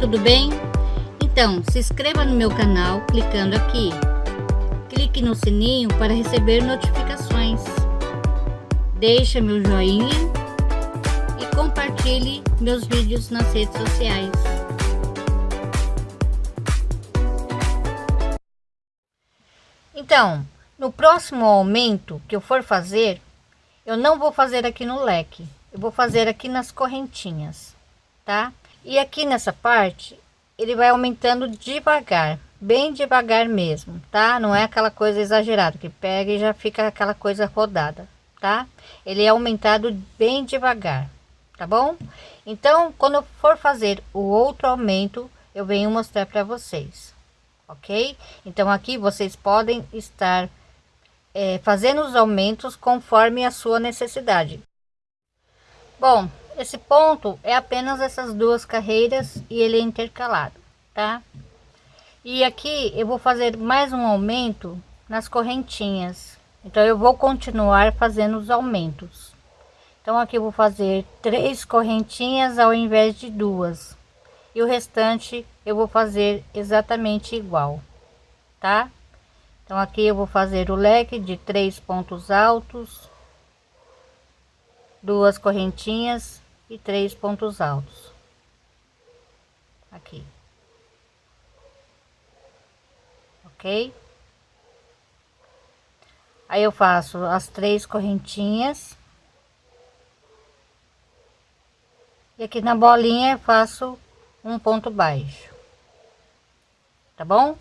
tudo bem? Então, se inscreva no meu canal clicando aqui. Clique no sininho para receber notificações. Deixe meu joinha e compartilhe meus vídeos nas redes sociais. Então, no próximo aumento que eu for fazer, eu não vou fazer aqui no leque, eu vou fazer aqui nas correntinhas, tá? E aqui nessa parte, ele vai aumentando devagar, bem devagar mesmo, tá? Não é aquela coisa exagerada que pega e já fica aquela coisa rodada, tá? Ele é aumentado bem devagar, tá bom? Então, quando eu for fazer o outro aumento, eu venho mostrar para vocês, ok? Então, aqui vocês podem estar é, fazendo os aumentos conforme a sua necessidade. Bom, esse ponto é apenas essas duas carreiras e ele é intercalado, tá? E aqui eu vou fazer mais um aumento nas correntinhas. Então eu vou continuar fazendo os aumentos. Então aqui eu vou fazer três correntinhas ao invés de duas. E o restante eu vou fazer exatamente igual, tá? Então aqui eu vou fazer o leque de três pontos altos, duas correntinhas e três pontos altos. Aqui. Ok? Aí eu faço as três correntinhas. E aqui na bolinha faço um ponto baixo. Tá bom?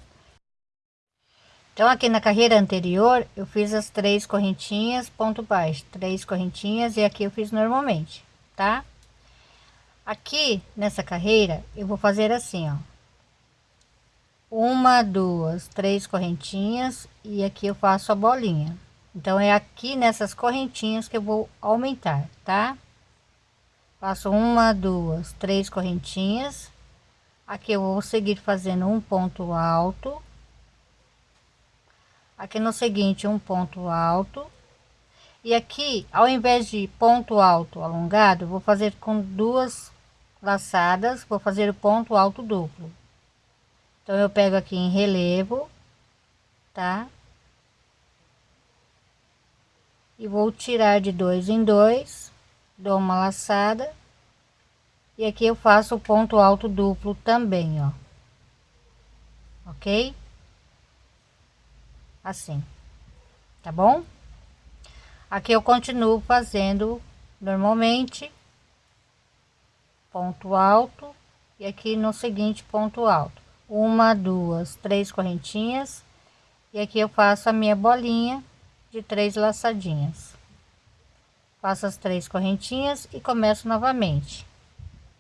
Então, aqui na carreira anterior, eu fiz as três correntinhas, ponto baixo, três correntinhas, e aqui eu fiz normalmente, tá? Aqui, nessa carreira, eu vou fazer assim, ó. Uma, duas, três correntinhas, e aqui eu faço a bolinha. Então, é aqui nessas correntinhas que eu vou aumentar, tá? Faço uma, duas, três correntinhas. Aqui eu vou seguir fazendo um ponto alto aqui no seguinte um ponto alto e aqui ao invés de ponto alto alongado vou fazer com duas laçadas vou fazer o ponto alto duplo. Então eu pego aqui em relevo tá? E vou tirar de dois em dois dou uma laçada. E aqui eu faço o ponto alto duplo também ó. Ok? Assim, tá bom? Aqui eu continuo fazendo normalmente, ponto alto, e aqui no seguinte ponto alto, uma, duas, três correntinhas, e aqui eu faço a minha bolinha de três laçadinhas. Faço as três correntinhas e começo novamente,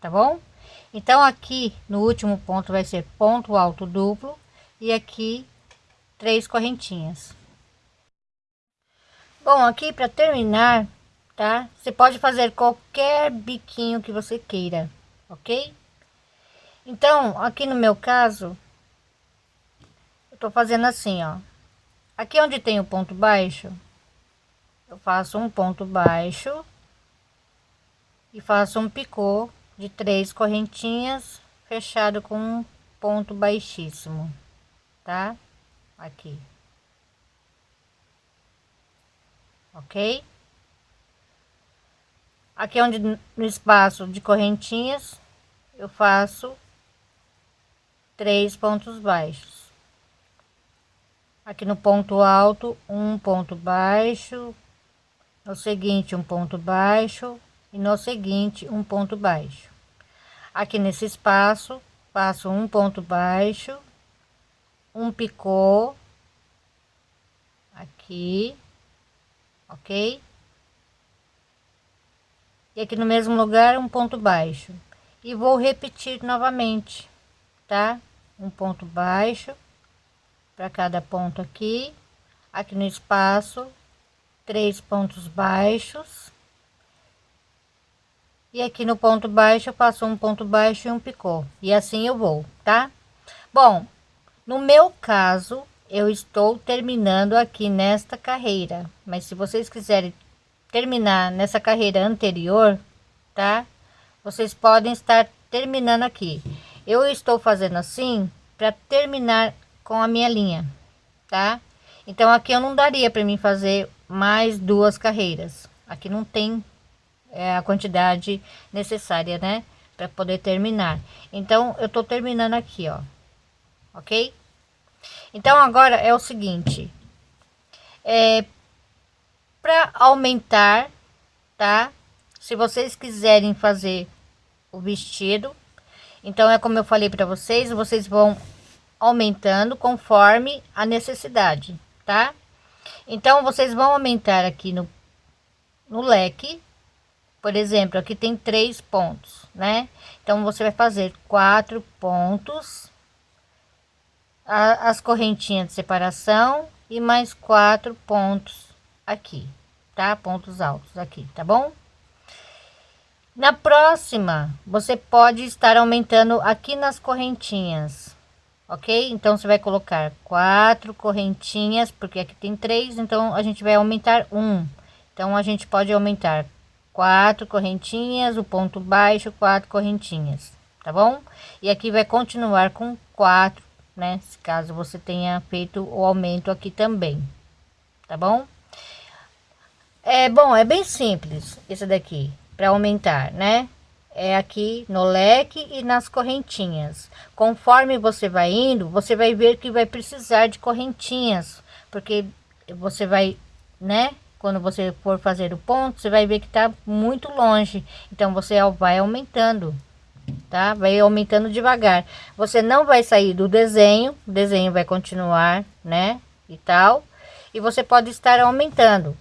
tá bom? Então aqui no último ponto vai ser ponto alto duplo e aqui três correntinhas. Bom, aqui para terminar, tá? Você pode fazer qualquer biquinho que você queira, ok? Então, aqui no meu caso, eu tô fazendo assim, ó. Aqui onde tem o ponto baixo, eu faço um ponto baixo e faço um picô de três correntinhas fechado com um ponto baixíssimo, tá? aqui. Ok? Aqui onde no espaço de correntinhas eu faço três pontos baixos. Aqui no ponto alto, um ponto baixo, no seguinte um ponto baixo e no seguinte um ponto baixo. Aqui nesse espaço, faço um ponto baixo um picô aqui, ok? E aqui no mesmo lugar um ponto baixo. E vou repetir novamente, tá? Um ponto baixo para cada ponto aqui, aqui no espaço, três pontos baixos. E aqui no ponto baixo eu faço um ponto baixo e um picô. E assim eu vou, tá? Bom, no meu caso, eu estou terminando aqui nesta carreira, mas se vocês quiserem terminar nessa carreira anterior, tá? Vocês podem estar terminando aqui. Eu estou fazendo assim para terminar com a minha linha, tá? Então aqui eu não daria para mim fazer mais duas carreiras. Aqui não tem é, a quantidade necessária, né? Para poder terminar. Então eu tô terminando aqui, ó. Ok? Então agora é o seguinte. É, para aumentar, tá? Se vocês quiserem fazer o vestido, então é como eu falei para vocês, vocês vão aumentando conforme a necessidade, tá? Então vocês vão aumentar aqui no, no leque, por exemplo, aqui tem três pontos, né? Então você vai fazer quatro pontos, a, as correntinhas de separação e mais quatro pontos aqui, tá? Pontos altos aqui, tá bom? Na próxima, você pode estar aumentando aqui nas correntinhas, ok? Então, você vai colocar quatro correntinhas, porque aqui tem três, então a gente vai aumentar um. Então, a gente pode aumentar quatro correntinhas, o ponto baixo, quatro correntinhas, tá bom? E aqui vai continuar com quatro, né? Caso você tenha feito o aumento aqui também, tá bom? É bom, é bem simples esse daqui para aumentar, né? É aqui no leque e nas correntinhas. Conforme você vai indo, você vai ver que vai precisar de correntinhas, porque você vai, né? Quando você for fazer o ponto, você vai ver que tá muito longe. Então você vai aumentando, tá? Vai aumentando devagar. Você não vai sair do desenho, o desenho vai continuar, né? E tal. E você pode estar aumentando,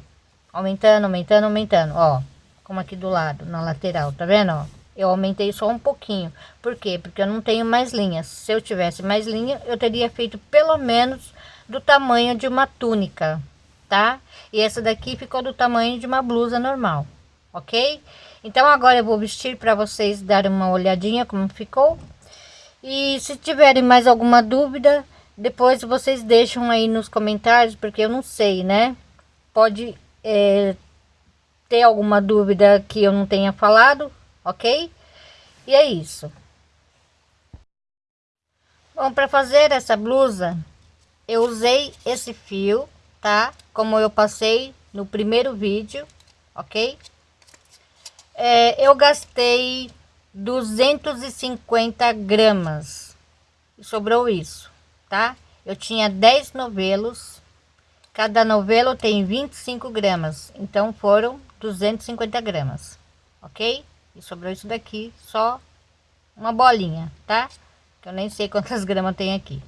aumentando, aumentando, aumentando, ó como aqui do lado, na lateral, tá vendo, ó? Eu aumentei só um pouquinho. Por quê? Porque eu não tenho mais linhas. Se eu tivesse mais linha, eu teria feito pelo menos do tamanho de uma túnica, tá? E essa daqui ficou do tamanho de uma blusa normal, ok? Então agora eu vou vestir para vocês darem uma olhadinha como ficou. E se tiverem mais alguma dúvida, depois vocês deixam aí nos comentários, porque eu não sei, né? Pode é, ter alguma dúvida que eu não tenha falado, ok? E é isso. Bom, para fazer essa blusa, eu usei esse fio, tá? Como eu passei no primeiro vídeo, ok? É, eu gastei 250 gramas. Sobrou isso, tá? Eu tinha 10 novelos. Cada novelo tem 25 gramas. Então foram 250 gramas, ok? E sobrou isso daqui, só uma bolinha, tá? Que eu nem sei quantas gramas tem aqui.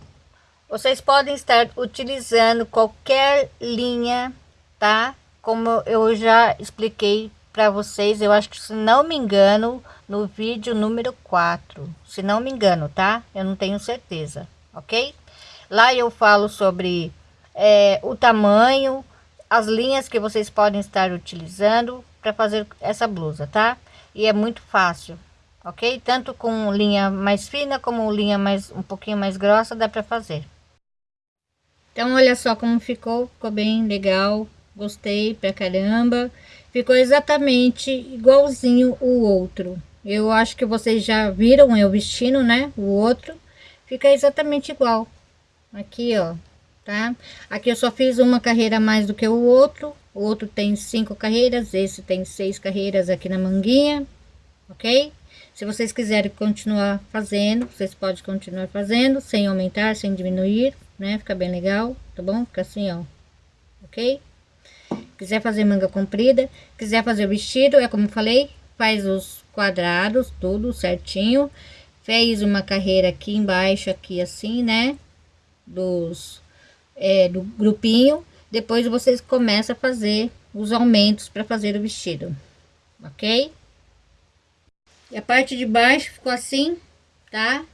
Vocês podem estar utilizando qualquer linha, tá? Como eu já expliquei para vocês, eu acho que se não me engano, no vídeo número 4, se não me engano, tá? Eu não tenho certeza, ok? Lá eu falo sobre é, o tamanho, as linhas que vocês podem estar utilizando para fazer essa blusa, tá? E é muito fácil, ok? Tanto com linha mais fina como linha mais um pouquinho mais grossa dá para fazer. Então olha só como ficou, ficou bem legal, gostei pra caramba. Ficou exatamente igualzinho o outro. Eu acho que vocês já viram eu vestindo, né? O outro fica exatamente igual. Aqui, ó, tá? Aqui eu só fiz uma carreira mais do que o outro, o outro tem cinco carreiras, esse tem seis carreiras aqui na manguinha, ok? Se vocês quiserem continuar fazendo, vocês podem continuar fazendo, sem aumentar, sem diminuir, né? Fica bem legal, tá bom? Fica assim, ó, ok? Quiser fazer manga comprida, quiser fazer o vestido, é como eu falei, faz os quadrados, tudo certinho. Fez uma carreira aqui embaixo, aqui assim, né? Dos é, do grupinho. Depois vocês começam a fazer os aumentos para fazer o vestido, ok? E a parte de baixo ficou assim, tá?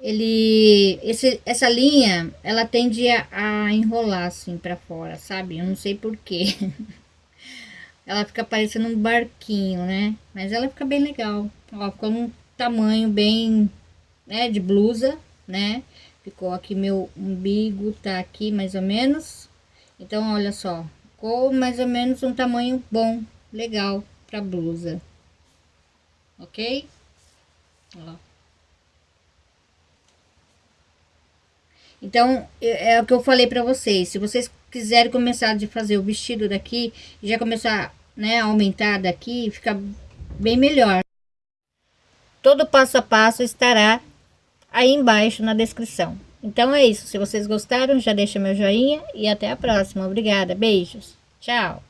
Ele, esse, essa linha, ela tende a, a enrolar assim para fora, sabe? Eu não sei porquê. ela fica parecendo um barquinho, né? Mas ela fica bem legal. Ó, ficou um tamanho bem, né, de blusa, né? Ficou aqui meu umbigo, tá aqui mais ou menos. Então, olha só, ficou mais ou menos um tamanho bom, legal pra blusa. Ok? Ó. Então, é, é o que eu falei para vocês. Se vocês quiserem começar de fazer o vestido daqui, já começar, né, aumentar daqui, fica bem melhor. Todo passo a passo estará aí embaixo na descrição. Então é isso. Se vocês gostaram, já deixa meu joinha e até a próxima. Obrigada. Beijos. Tchau.